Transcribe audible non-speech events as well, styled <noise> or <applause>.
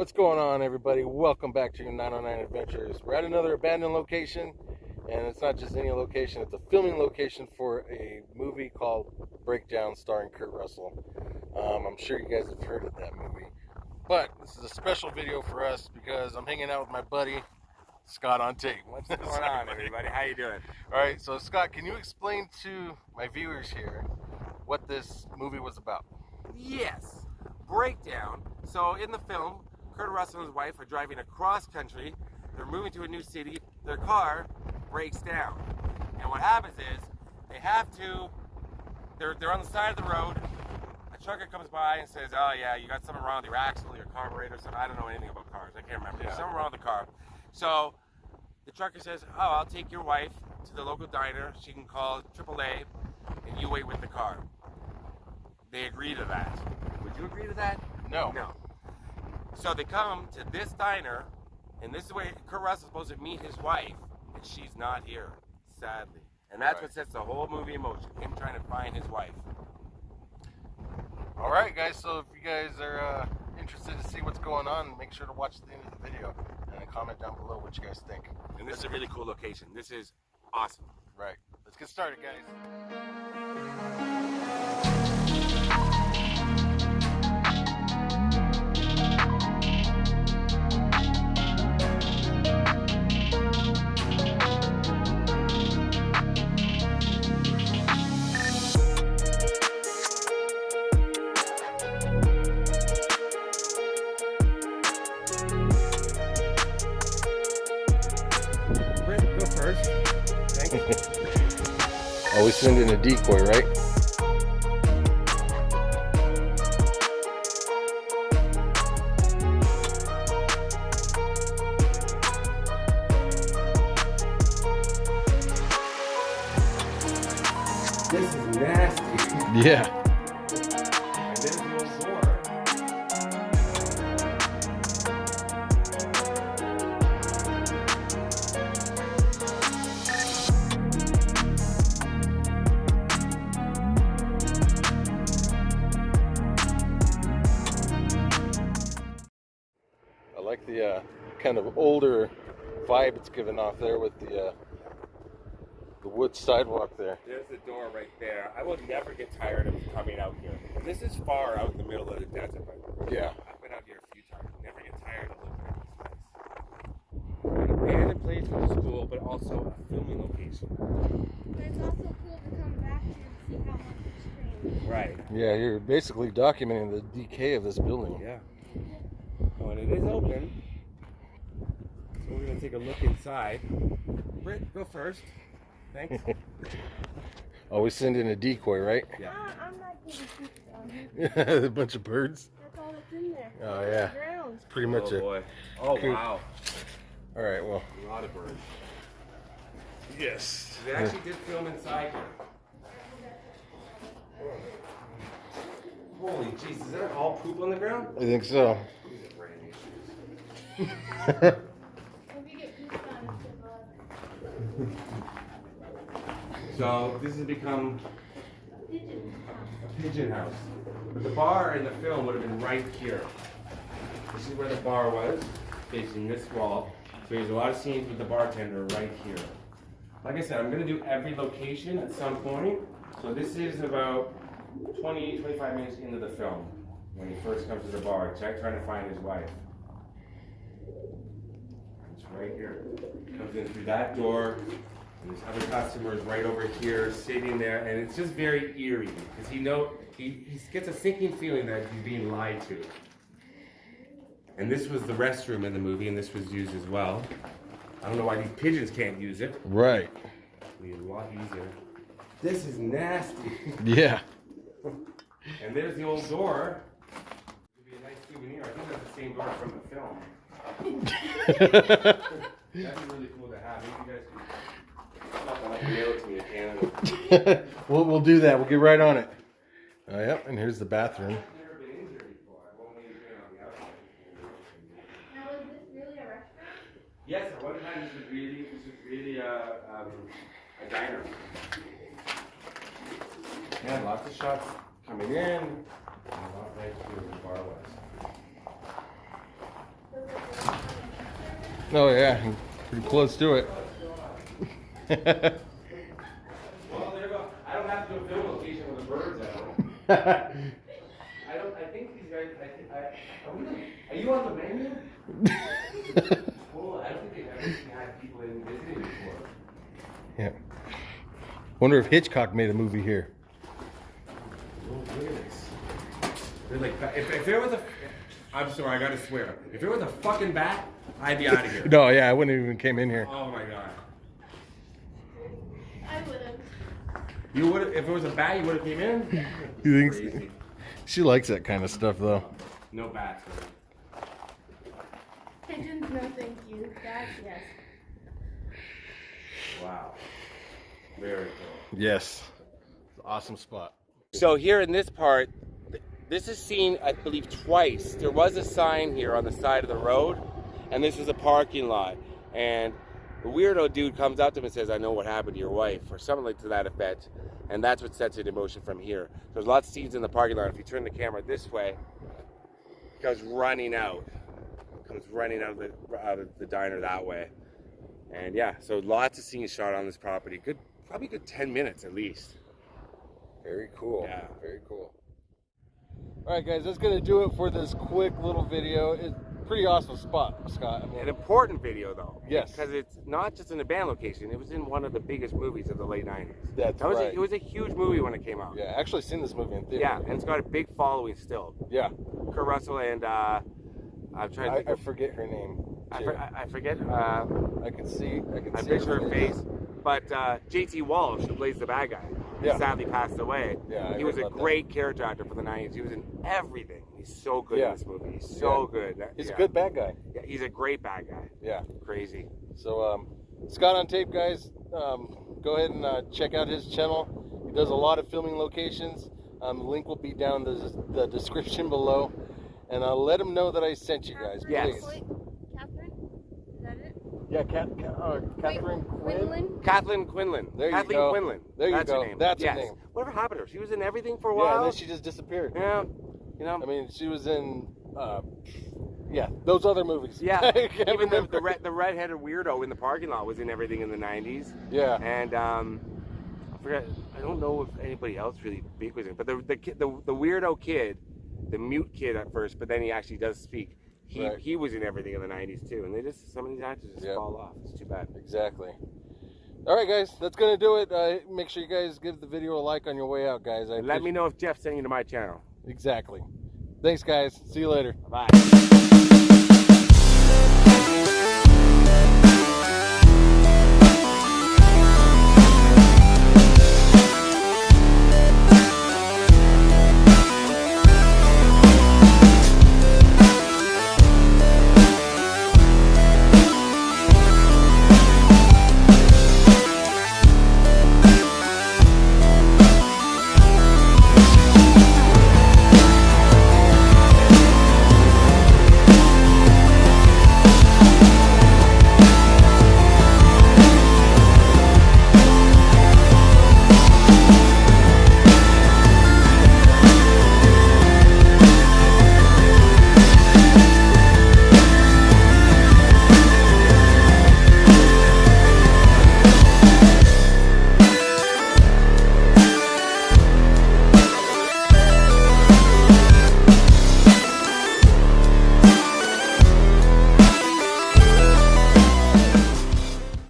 What's going on, everybody? Welcome back to your 909 Adventures. We're at another abandoned location, and it's not just any location, it's a filming location for a movie called Breakdown starring Kurt Russell. Um, I'm sure you guys have heard of that movie. But this is a special video for us because I'm hanging out with my buddy, Scott on tape. What's going on, everybody? How you doing? All right, so Scott, can you explain to my viewers here what this movie was about? Yes. Breakdown. So in the film, Kurt Russell and his wife are driving across country. They're moving to a new city. Their car breaks down. And what happens is they have to, they're, they're on the side of the road. A trucker comes by and says, oh yeah, you got something wrong with your axle, your carburetor, something. I don't know anything about cars. I can't remember. There's Yeah. something wrong with the car. So the trucker says, oh, I'll take your wife to the local diner. She can call AAA and you wait with the car. They agree to that. Would you agree to that? No. No. So they come to this diner, and this is where Kurt Russell's supposed to meet his wife, and she's not here, sadly. And that's Right. what sets the whole movie in motion, him trying to find his wife. All right, guys. So if you guys are uh, interested to see what's going on, make sure to watch the end of the video and comment down below what you guys think. And this is a really cool location. This is awesome. Right. Let's get started, guys. Oh, you. Always send in a decoy, right? This is nasty. Yeah. Kind of older vibe it's giving off there with the uh, the wood sidewalk there. There's the door right there. I will never get tired of coming out here. This is far out in the middle of the desert, but Yeah. I've been out here a few times. Never get tired of looking at this place. An abandoned place for the school, but also a filming location. But it's also cool to come back here and see how much it's changed. Right. Yeah, you're basically documenting the decay of this building. Yeah. Oh, and it is open. So we're gonna take a look inside. Britt, go first. Thanks. <laughs> Always send in a decoy, right? Yeah. Ah, I'm not getting <laughs> a bunch of birds. That's all that's in there. Oh, yeah. The ground. Pretty much oh it. boy. Oh Cool. wow. All right, well. A lot of birds. Yes. They actually did film inside here. Holy jeez, is that all poop on the ground? I think so. <laughs> These are brand issues. If you get pooped on, it's good luck. So this has become a pigeon house. But the bar in the film would have been right here. This is where the bar was, facing this wall. So there's a lot of scenes with the bartender right here. Like I said, I'm gonna do every location at some point. So this is about 20, 25 minutes into the film when he first comes to the bar, check trying to find his wife. It's right here. Comes in through that door. And there's other customers right over here sitting there, and it's just very eerie because he know he, he gets a sinking feeling that he's being lied to. And this was the restroom in the movie, and this was used as well. I don't know why these pigeons can't use it. Right. It'd be a lot easier. This is nasty. <laughs> Yeah. and there's the old door. It'd be a nice souvenir. I think that's the same door from the film. <laughs> That'd be really cool to have. <laughs> we'll, we'll do that. We'll get right on it. Oh, yep. And here's the bathroom. I've never been in here before. I've only been on the outside. Now, is this really a restaurant? Yes, at one time this was really, this was really a, um, a diner. Yeah, lots of shots coming in, and a lot right where the bar was. Oh yeah, pretty close to it. <laughs> Well, there you go. I don't have to do a film location with the birds out. I don't. I think these guys. I, think- I, are, we, are you on the menu? <laughs> Well, I don't think they've ever had people in visiting before. yeah. Wonder if Hitchcock made a movie here. Oh, look at this. They're like, if, if there was a, I'm sorry, I gotta swear. If there was a fucking bat, I'd be out of here. <laughs> No, yeah, I wouldn't even came in here. Oh my god. I would have. You would if it was a bat, you would have came in. <laughs> You Crazy. think? She likes that kind of stuff though. No bats. man. Pigeons, no thank you. Bats, yes. Wow. Very cool. Yes. Awesome spot. So here in this part, this is seen, I believe, twice. There was a sign here on the side of the road, and this is a parking lot. And the weirdo dude comes up to him and says, "I know what happened to your wife," or something like to that effect. And that's what sets it in motion from here. There's lots of scenes in the parking lot. If you turn the camera this way, it goes running out, comes running out of the out of the diner that way. And yeah, so lots of scenes shot on this property. Good, probably good ten minutes at least. Very cool. Yeah. Very cool. All right, guys, that's gonna do it for this quick little video. Pretty awesome spot, Scott. An important video though. Yes. Because it's not just in a band location. It was in one of the biggest movies of the late '90s. that's That was right. a, it was a huge movie when it came out. yeah, I actually seen this movie in theater. Yeah, and it's got a big following still. Yeah. Kurt Russell and uh, I'm trying to I, I of, forget her name. I, for, I I forget. Uh, I can see. I can I see picture her face, but uh, J.T. Walsh, who plays the bad guy, Yeah. sadly passed away. Yeah, he was a about that. great character actor for the '90s. He was in everything. He's so good Yeah. in this movie. He's so good. That- He's yeah. a good bad guy. Yeah, he's a great bad guy. Yeah. Crazy. So, um, Scott on tape, guys. Um, go ahead and uh, check out his channel. He does a lot of filming locations. Um, the link will be down the, the description below, and uh, let him know that I sent you guys, Yes. please. Catherine? Is that it? Yeah, Cat, Cat, uh, Catherine Wait, Quinlan? Kathleen Quinlan. There you go. Kathleen. Quinlan. There you go. That's go. Her name. That's her yes. name. Whatever happened to her? She was in everything for a Yeah, while. and then she just disappeared. Yeah. You know. I mean, she was in, uh, yeah, those other movies. yeah. <laughs> Even the remember. the, red, the redheaded weirdo in the parking lot was in everything in the '90s. Yeah. And um, I forget. I don't know if anybody else really big was in, but the the kid, the, the weirdo kid, the mute kid at first, but then he actually does speak. He Right. he was in everything in the '90s too, and they just some of these actors just Yeah. fall off. It's too bad. Exactly. All right, guys, that's gonna do it. Uh, make sure you guys give the video a like on your way out, guys. I Let me know if Jeff sent you to my channel. Exactly. Thanks, guys. See you later. Bye.